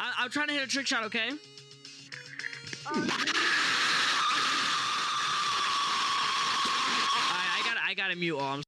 I, I'm trying to hit a trick shot. Okay. Oh. Um, Alright, I got I got to mute. all. I'm